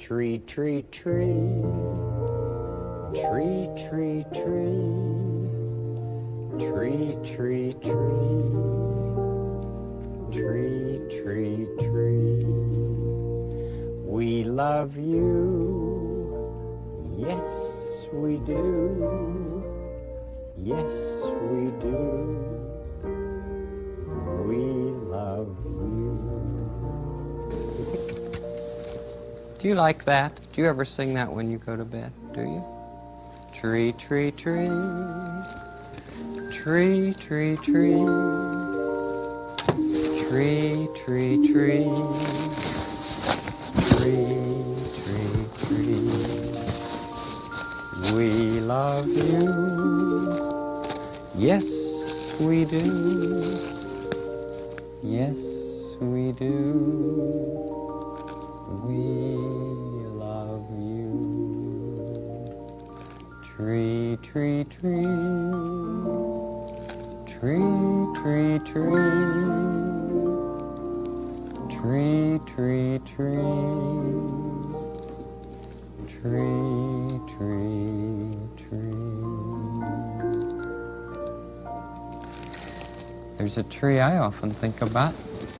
Tree, tree, tree. Tree, tree, tree. Tree, tree, tree. Tree, tree, tree. We love you. Yes, we do. Yes, we do. Do you like that? Do you ever sing that when you go to bed? Do you? Tree, tree, tree. Tree, tree, tree. Tree, tree, tree. Tree, tree, tree. We love you. Yes, we do. Yes, we do. We Tree, tree, tree. Tree, tree, tree. Tree, tree, tree. Tree, tree, tree. There's a tree I often think about.